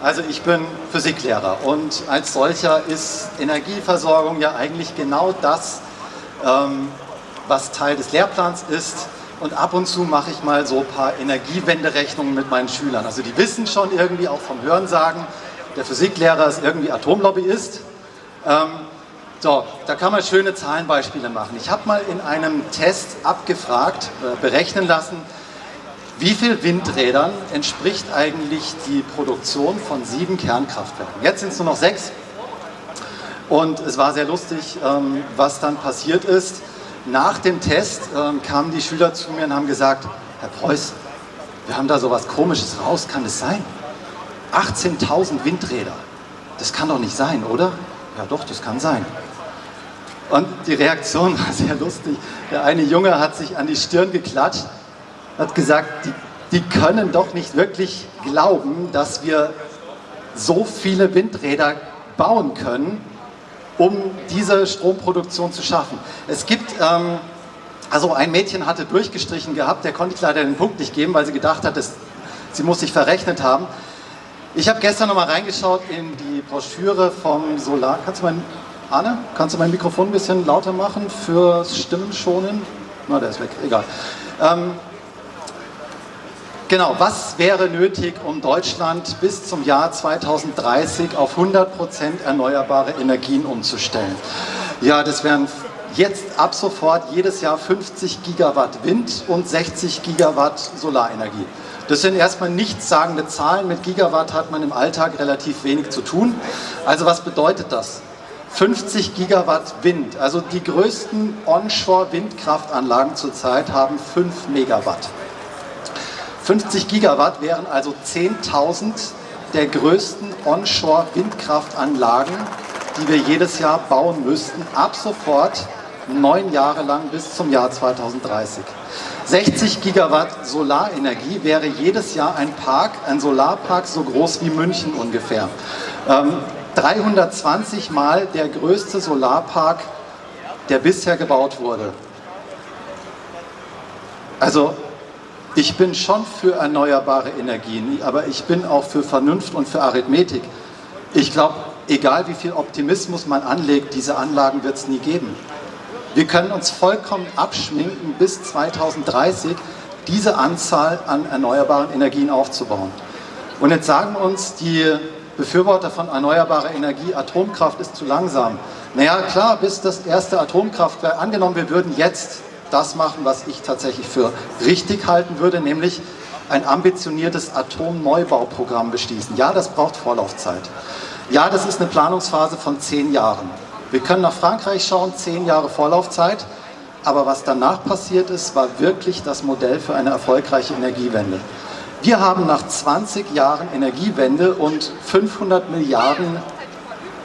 Also ich bin Physiklehrer und als solcher ist Energieversorgung ja eigentlich genau das, ähm, was Teil des Lehrplans ist. Und ab und zu mache ich mal so ein paar Energiewenderechnungen mit meinen Schülern. Also die wissen schon irgendwie auch vom Hörensagen, der Physiklehrer ist irgendwie Atomlobbyist. Ähm, so, da kann man schöne Zahlenbeispiele machen. Ich habe mal in einem Test abgefragt, äh, berechnen lassen, wie viel Windrädern entspricht eigentlich die Produktion von sieben Kernkraftwerken? Jetzt sind es nur noch sechs. Und es war sehr lustig, ähm, was dann passiert ist. Nach dem Test ähm, kamen die Schüler zu mir und haben gesagt, Herr Preuß, wir haben da so was Komisches raus, kann das sein? 18.000 Windräder, das kann doch nicht sein, oder? Ja doch, das kann sein. Und die Reaktion war sehr lustig. Der eine Junge hat sich an die Stirn geklatscht hat gesagt, die, die können doch nicht wirklich glauben, dass wir so viele Windräder bauen können, um diese Stromproduktion zu schaffen. Es gibt, ähm, also ein Mädchen hatte durchgestrichen gehabt, der konnte ich leider den Punkt nicht geben, weil sie gedacht hat, dass, sie muss sich verrechnet haben. Ich habe gestern nochmal reingeschaut in die Broschüre vom Solar... Kannst du mein... Arne, kannst du mein Mikrofon ein bisschen lauter machen fürs Stimmen schonen? Na, der ist weg, egal. Ähm, Genau, was wäre nötig, um Deutschland bis zum Jahr 2030 auf 100% erneuerbare Energien umzustellen? Ja, das wären jetzt ab sofort jedes Jahr 50 Gigawatt Wind und 60 Gigawatt Solarenergie. Das sind erstmal nichtssagende Zahlen. Mit Gigawatt hat man im Alltag relativ wenig zu tun. Also was bedeutet das? 50 Gigawatt Wind, also die größten Onshore-Windkraftanlagen zurzeit haben 5 Megawatt. 50 Gigawatt wären also 10.000 der größten Onshore-Windkraftanlagen, die wir jedes Jahr bauen müssten, ab sofort neun Jahre lang bis zum Jahr 2030. 60 Gigawatt Solarenergie wäre jedes Jahr ein Park, ein Solarpark so groß wie München ungefähr. Ähm, 320 Mal der größte Solarpark, der bisher gebaut wurde. Also ich bin schon für erneuerbare Energien, aber ich bin auch für Vernunft und für Arithmetik. Ich glaube, egal wie viel Optimismus man anlegt, diese Anlagen wird es nie geben. Wir können uns vollkommen abschminken, bis 2030 diese Anzahl an erneuerbaren Energien aufzubauen. Und jetzt sagen uns die Befürworter von erneuerbarer Energie, Atomkraft ist zu langsam. Naja, klar, bis das erste Atomkraftwerk, angenommen, wir würden jetzt das machen, was ich tatsächlich für richtig halten würde, nämlich ein ambitioniertes Atomneubauprogramm beschließen. Ja, das braucht Vorlaufzeit. Ja, das ist eine Planungsphase von zehn Jahren. Wir können nach Frankreich schauen, zehn Jahre Vorlaufzeit, aber was danach passiert ist, war wirklich das Modell für eine erfolgreiche Energiewende. Wir haben nach 20 Jahren Energiewende und 500 Milliarden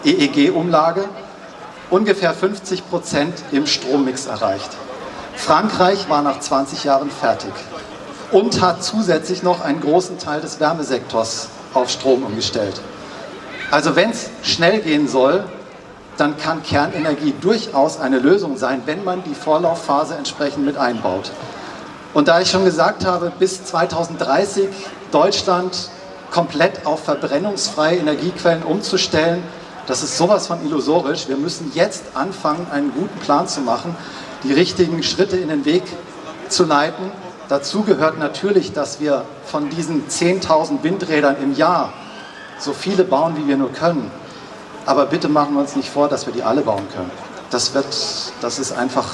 EEG-Umlage ungefähr 50 Prozent im Strommix erreicht. Frankreich war nach 20 Jahren fertig und hat zusätzlich noch einen großen Teil des Wärmesektors auf Strom umgestellt. Also wenn es schnell gehen soll, dann kann Kernenergie durchaus eine Lösung sein, wenn man die Vorlaufphase entsprechend mit einbaut. Und da ich schon gesagt habe, bis 2030 Deutschland komplett auf verbrennungsfreie Energiequellen umzustellen, das ist sowas von illusorisch. Wir müssen jetzt anfangen, einen guten Plan zu machen, die richtigen Schritte in den Weg zu leiten. Dazu gehört natürlich, dass wir von diesen 10.000 Windrädern im Jahr so viele bauen, wie wir nur können. Aber bitte machen wir uns nicht vor, dass wir die alle bauen können. Das, wird, das ist einfach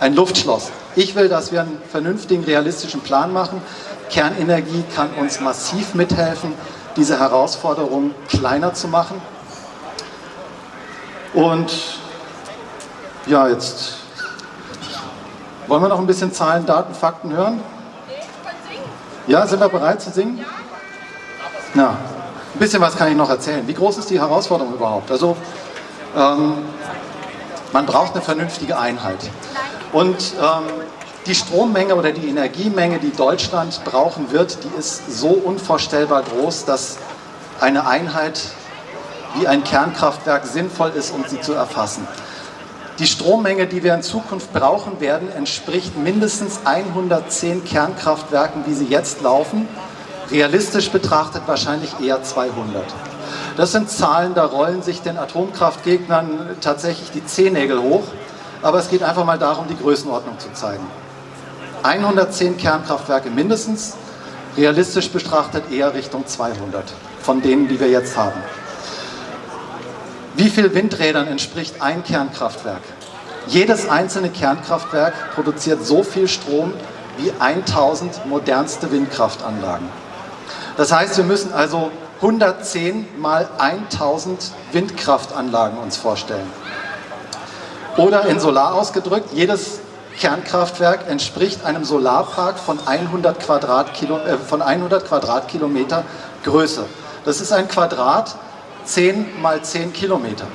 ein Luftschloss. Ich will, dass wir einen vernünftigen, realistischen Plan machen. Kernenergie kann uns massiv mithelfen, diese Herausforderung kleiner zu machen. Und ja, jetzt wollen wir noch ein bisschen Zahlen, Daten, Fakten hören? Ja, sind wir bereit zu singen? Ja, ein bisschen was kann ich noch erzählen. Wie groß ist die Herausforderung überhaupt? Also, ähm, man braucht eine vernünftige Einheit. Und ähm, die Strommenge oder die Energiemenge, die Deutschland brauchen wird, die ist so unvorstellbar groß, dass eine Einheit wie ein Kernkraftwerk sinnvoll ist, um sie zu erfassen. Die Strommenge, die wir in Zukunft brauchen werden, entspricht mindestens 110 Kernkraftwerken, wie sie jetzt laufen, Realistisch betrachtet wahrscheinlich eher 200. Das sind Zahlen, da rollen sich den Atomkraftgegnern tatsächlich die Zehennägel hoch, aber es geht einfach mal darum, die Größenordnung zu zeigen. 110 Kernkraftwerke mindestens, realistisch betrachtet eher Richtung 200 von denen, die wir jetzt haben. Wie viel Windrädern entspricht ein Kernkraftwerk? Jedes einzelne Kernkraftwerk produziert so viel Strom wie 1000 modernste Windkraftanlagen. Das heißt, wir müssen also 110 mal 1000 Windkraftanlagen uns vorstellen. Oder in Solar ausgedrückt, jedes Kernkraftwerk entspricht einem Solarpark von 100, Quadratkilo, äh, von 100 Quadratkilometer Größe. Das ist ein Quadrat 10 mal 10 Kilometer.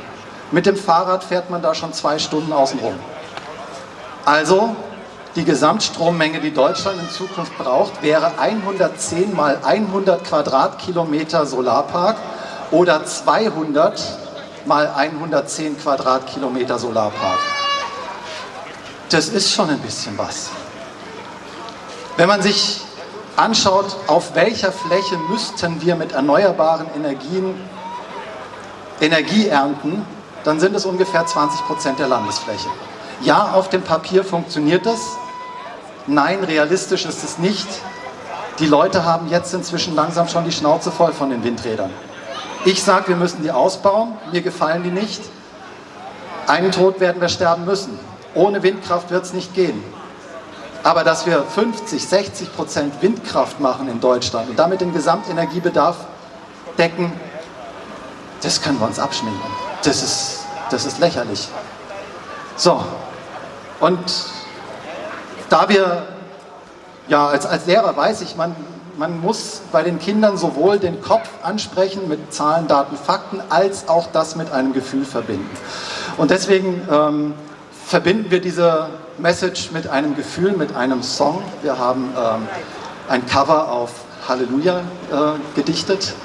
Mit dem Fahrrad fährt man da schon zwei Stunden außen rum. Also die Gesamtstrommenge, die Deutschland in Zukunft braucht, wäre 110 mal 100 Quadratkilometer Solarpark oder 200 mal 110 Quadratkilometer Solarpark. Das ist schon ein bisschen was. Wenn man sich anschaut, auf welcher Fläche müssten wir mit erneuerbaren Energien Energie ernten, dann sind es ungefähr 20 Prozent der Landesfläche. Ja, auf dem Papier funktioniert das. Nein, realistisch ist es nicht. Die Leute haben jetzt inzwischen langsam schon die Schnauze voll von den Windrädern. Ich sage, wir müssen die ausbauen. Mir gefallen die nicht. Einen Tod werden wir sterben müssen. Ohne Windkraft wird es nicht gehen. Aber dass wir 50, 60 Prozent Windkraft machen in Deutschland und damit den Gesamtenergiebedarf decken, das können wir uns abschminken. Das ist, das ist lächerlich. So, und da wir, ja, als, als Lehrer weiß ich, man, man muss bei den Kindern sowohl den Kopf ansprechen mit Zahlen, Daten, Fakten, als auch das mit einem Gefühl verbinden. Und deswegen ähm, verbinden wir diese Message mit einem Gefühl, mit einem Song. Wir haben ähm, ein Cover auf Halleluja äh, gedichtet.